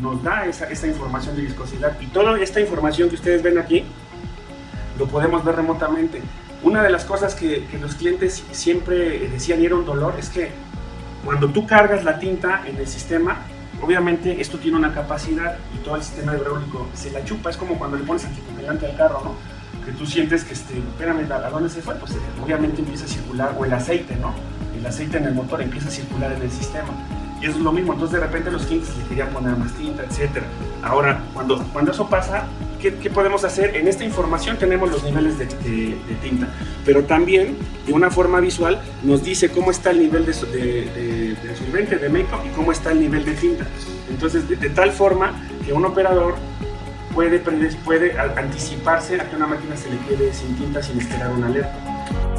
nos da esa, esa información de viscosidad y toda esta información que ustedes ven aquí lo podemos ver remotamente. Una de las cosas que, que los clientes siempre decían y era un dolor es que cuando tú cargas la tinta en el sistema, obviamente esto tiene una capacidad y todo el sistema hidráulico se la chupa, es como cuando le pones anticongelante al carro, ¿no? Que tú sientes que, este, espérame, ¿a dónde se fue? Pues obviamente empieza a circular, o el aceite, ¿no? El aceite en el motor empieza a circular en el sistema. Y es lo mismo, entonces de repente los clientes le querían poner más tinta, etc. Ahora, cuando, cuando eso pasa, ¿qué, ¿qué, podemos hacer? En esta información tenemos los niveles de, tinta, pero también de una forma visual nos dice cómo está el nivel de, de, de solvente, de make-up y cómo está el nivel de tinta. Entonces, de, tal forma que un operador puede, puede anticiparse a que una máquina se le quede sin tinta sin esperar una alerta.